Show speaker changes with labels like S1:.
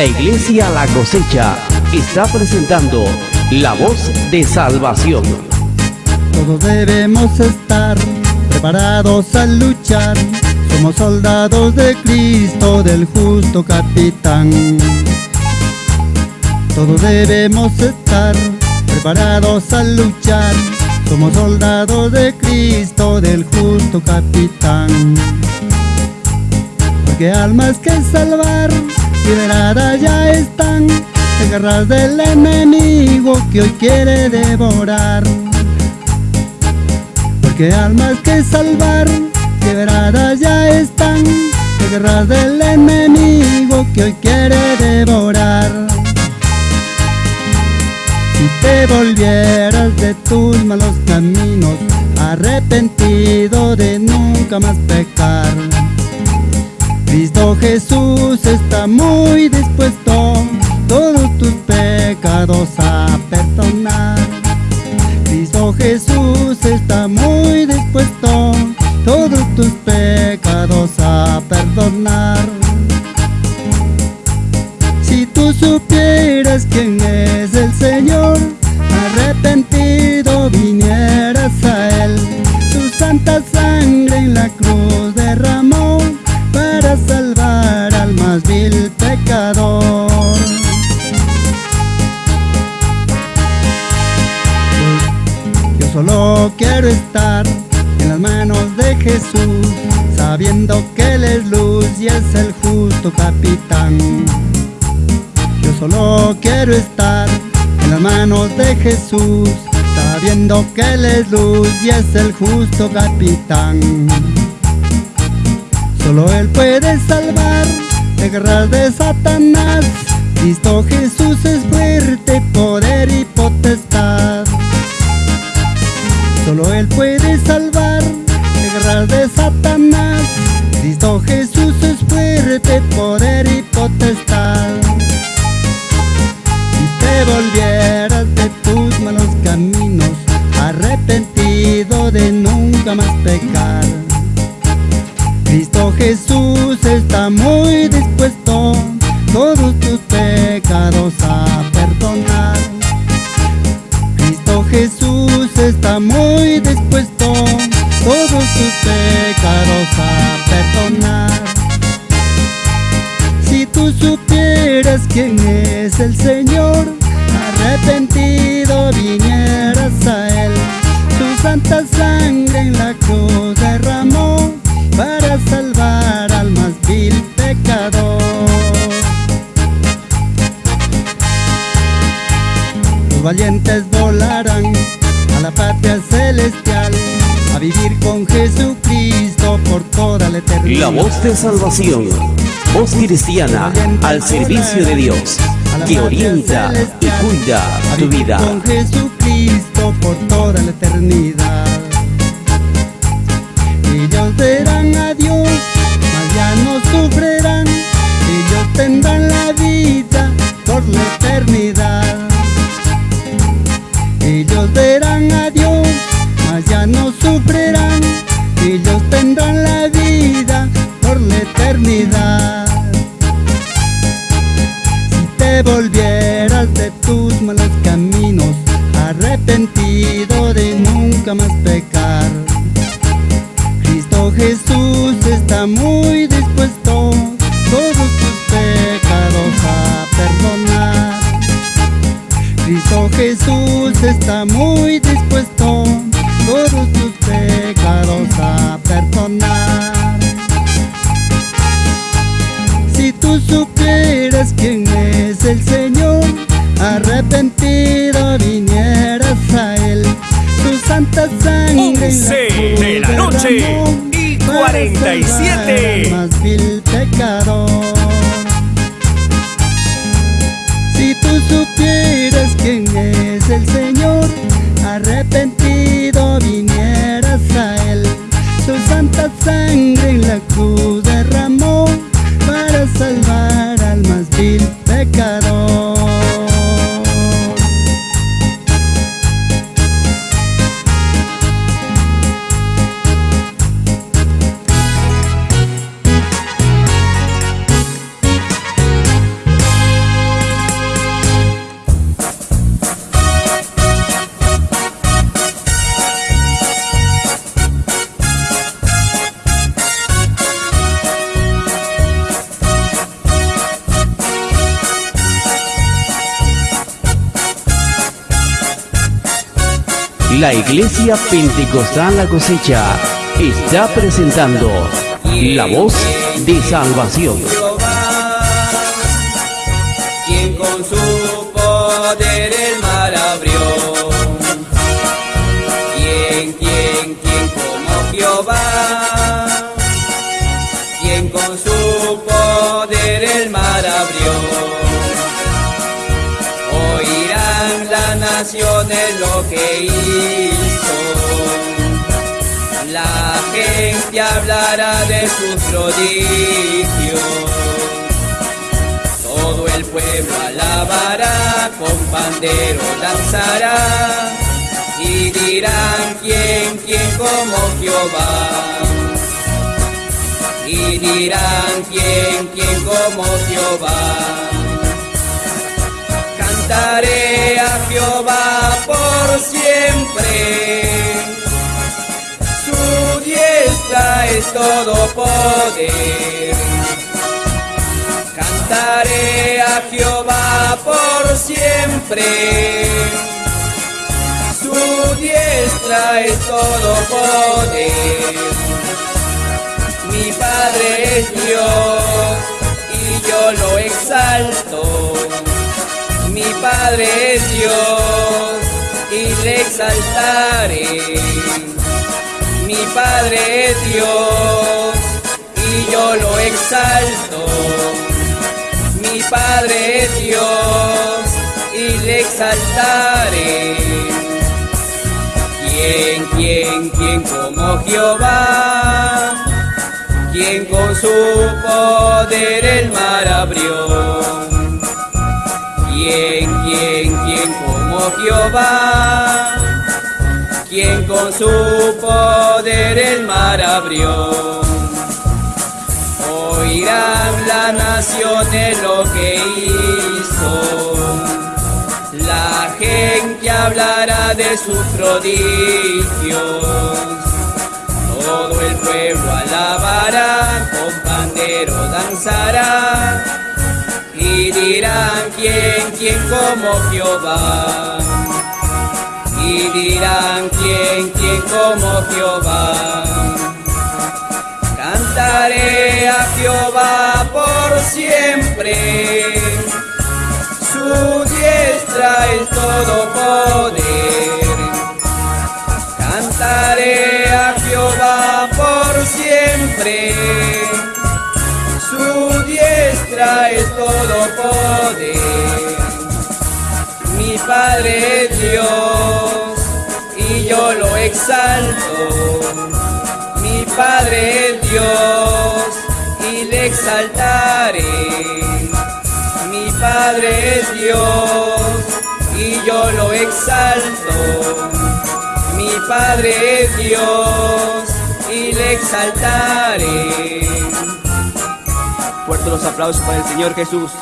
S1: La Iglesia La Cosecha está presentando La Voz de Salvación.
S2: Todos debemos estar preparados a luchar. Somos soldados de Cristo, del justo capitán. Todos debemos estar preparados a luchar. Somos soldados de Cristo, del justo capitán. Porque almas que salvar, liberadas ya están de garras del enemigo que hoy quiere devorar. Porque almas que salvar, liberadas ya están de garras del enemigo que hoy quiere devorar. Si te volvieras de tus malos caminos, arrepentido de nunca más pecar. Jesús está muy dispuesto todos tus pecados a perdonar. Cristo Jesús está muy dispuesto todos tus pecados a perdonar. Si tú supieras quién es el Señor, solo quiero estar en las manos de Jesús, sabiendo que Él es luz y es el justo capitán. Yo solo quiero estar en las manos de Jesús, sabiendo que Él es luz y es el justo capitán. Solo Él puede salvar de guerras de Satanás. Cristo Jesús es fuerte, poder y potestad. Solo Él puede salvar de guerras de Satanás. Cristo Jesús es fuerte, poder y potestad. Si te volvieras de tus malos caminos, arrepentido de nunca más pecar. Cristo Jesús está muy dispuesto todos tus pecados a perdonar. Está muy dispuesto todos tus pecados a perdonar. Si tú supieras quién es el Señor, arrepentido vinieras a Él. Su santa sangre en la cruz derramó para salvar al más vil pecador. Los valientes volarán vivir con Jesucristo por toda la eternidad.
S1: La Voz de Salvación. Voz cristiana al servicio de Dios, que orienta y cuida tu vida.
S2: Con Jesucristo por toda la eternidad. Ellos verán a Dios, mas ya no sufrirán. Ellos tendrán la vida por la eternidad. De nunca más pecar. Cristo Jesús está muy dispuesto todos tus pecados a perdonar. Cristo Jesús está muy dispuesto
S3: 47.
S2: salvar al más vil pecador. Si tú supieras quién es el Señor, arrepentido vinieras a Él. Su santa sangre en la cruz
S1: La Iglesia Pentecostal La Cosecha está presentando La Voz de Salvación.
S4: Lo que hizo. La gente hablará de sus prodigios. Todo el pueblo alabará, con pandero danzará. Y dirán quién, quién como Jehová. Y dirán quién, quién como Jehová. Cantaré a Jehová su diestra es todo poder. Cantaré a Jehová por siempre. Su diestra es todo poder. Mi Padre es Dios y yo lo exalto. Mi Padre es Dios y le exaltaré mi Padre es Dios y yo lo exalto. Mi Padre es Dios y le exaltaré. ¿Quién, quién, quién como Jehová? Quien con su poder el mar abrió. ¿Quién, quién, quién Jehová? quien con su poder el mar abrió. Oirán las naciones lo que hizo. La gente hablará de sus prodigios. Todo el pueblo alabará, con pandero danzará. Y dirán quién, quién como Jehová y dirán quién, quién como Jehová. Cantaré a Jehová por siempre, su diestra es todo poder. Cantaré a Jehová por siempre, su diestra es todo poder. Mi Padre Dios yo lo exalto. Mi Padre es Dios y le exaltaré. Mi Padre es Dios y yo lo exalto. Mi Padre es Dios y le exaltaré.
S3: Fuerte los aplausos para el Señor Jesús.